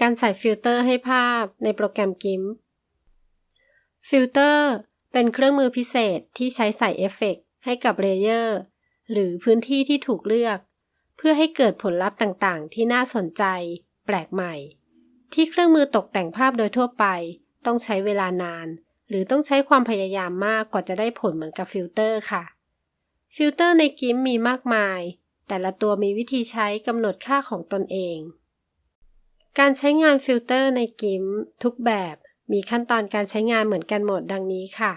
การใส่ฟิลเตอร์ให้ภาพในโปรแกรม GIMP ฟิลเตอร์เป็นเครื่องมือพิเศษที่ใช้ใส่เอฟเฟกต์ให้กับเลเยอร์หรือพื้นที่ที่ถูกเลือก เพื่อให้เกิดผลลัพธ์ต่างๆ ที่น่าสนใจ แปลกใหม่ ที่เครื่องมือตกแต่งภาพโดยทั่วไป ต้องใช้เวลานาน หรือต้องใช้ความพยายามมากกว่าจะได้ผลเหมือนกับฟิลเตอร์ค่ะ ฟิลเตอร์ใน GIMP มีมากมาย แต่ละตัวมีวิธีใช้กำหนดค่าของตนเอง การใช้งานฟิลเตอร์ใน GIMP ทุกแบบมีขั้นตอนการใช้งานเหมือนกันหมดดังนี้ค่ะ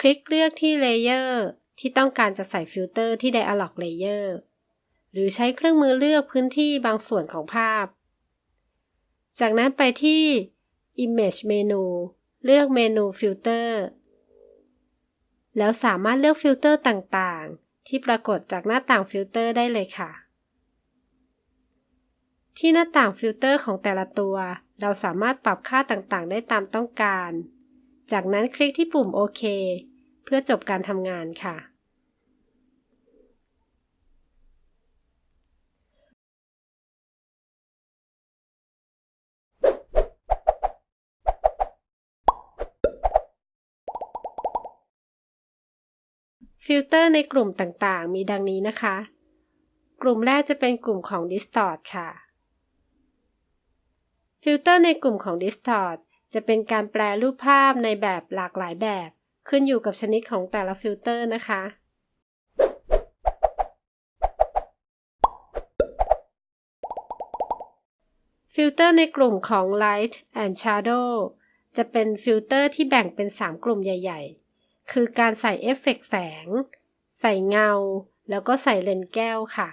คลิกเลือกที่เลเยอร์ที่ต้องการจะใส่ฟิลเตอร์ที่ Dialog Layer หรือใช้เครื่องมือเลือกพื้นที่บางส่วนของภาพ จากนั้นไปที่ Image Menu เลือกเมนูฟิลเตอร์แล้วสามารถเลือกฟิลเตอร์ต่างๆ ที่ปรากฏจากหน้าต่างฟิลเตอร์ได้เลยค่ะ ที่หน้าต่างฟิลเตอร์ของแต่ละตัว เราสามารถปรับค่าต่างๆ ได้ตามต้องการ จากนั้นคลิกที่ปุ่มโอเคเพื่อจบการทำงานค่ะฟิลเตอร์ในกลุ่มต่างๆ มีดังนี้นะคะ กลุ่มแรกจะเป็นกลุ่มของ Distort ค่ะ ฟิลเตอร์ในกลุ่มของ Distort จะเป็นการแปรรูปภาพในแบบหลากหลายแบบ ขึ้นอยู่กับชนิดของแต่ละฟิลเตอร์นะคะ ฟิลเตอร์ในกลุ่มของ Light and Shadow จะเป็นฟิลเตอร์ที่แบ่งเป็น 3 กลุ่มใหญ่ ๆ คือการใส่เอฟเฟกต์แสง ใส่เงา แล้วก็ใส่เลนส์แก้วค่ะ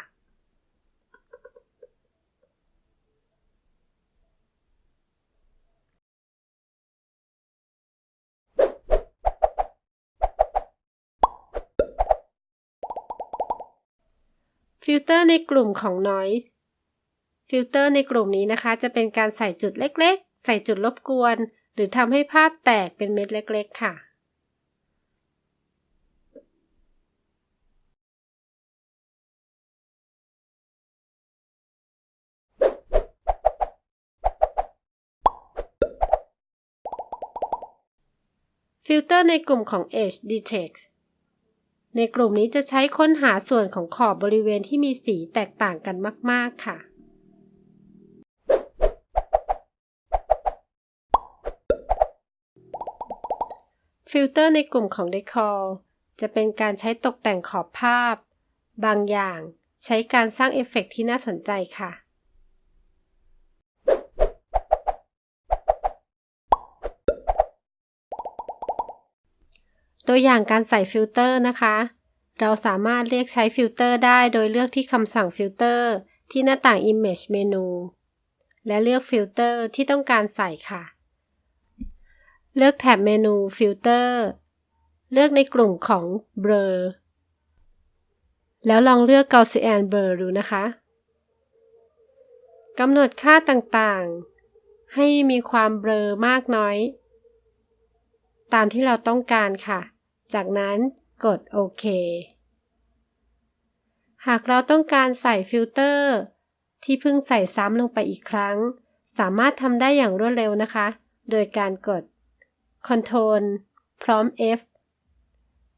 ฟิลเตอร์ในกลุ่มของ Noise ฟิลเตอร์ในกลุ่มนี้นะคะ จะเป็นการใส่จุดเล็กๆ ใส่จุดรบกวน หรือทำให้ภาพแตกเป็นเม็ดเล็กๆ ค่ะ ฟิลเตอร์ในกลุ่มของ Edge Detect ในกลุ่มนี้จะใช้ค้นหาส่วนของขอบบริเวณที่มีสีแตกต่างกันมาก ๆ ค่ะ ฟิลเตอร์ในกลุ่มของ Decor จะเป็นการใช้ตกแต่งขอบภาพ บางอย่างใช้การสร้างเอฟเฟกต์ที่น่าสนใจค่ะ ตัวอย่างการใส่ฟิลเตอร์นะคะ เราสามารถเรียกใช้ฟิลเตอร์ได้โดยเลือกที่คำสั่งฟิลเตอร์ที่หน้าต่าง Image เมนูและเลือกฟิลเตอร์ที่ต้องการใส่ค่ะ เลือกแถบเมนูฟิลเตอร์เลือกในกลุ่มของ Blur แล้วลองเลือก Gaussian Blur ดูนะคะกำหนดค่าต่างๆ ให้มีความเบลอมากน้อย ตามที่เราต้องการค่ะ จากนั้นกดโอเค หากเราต้องการใส่ฟิลเตอร์ ที่เพิ่งใส่ซ้ำลงไปอีกครั้ง สามารถทำได้อย่างรวดเร็วนะคะ โดยการกด Ctrl พร้อม F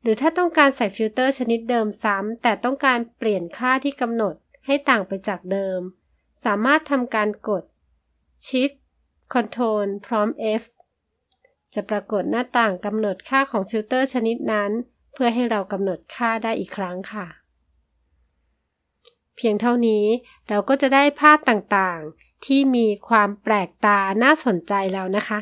หรือถ้าต้องการใส่ฟิลเตอร์ชนิดเดิมซ้ำ แต่ต้องการเปลี่ยนค่าที่กำหนดให้ต่างไปจากเดิม สามารถทำการกด Shift Ctrl พร้อม F จะปรากฏหน้าต่างกำหนดค่าของฟิลเตอร์ชนิดนั้น เพื่อให้เรากำหนดค่าได้อีกครั้งค่ะ เพียงเท่านี้เราก็จะได้ภาพต่างๆ ที่มีความแปลกตาน่าสนใจแล้วนะคะ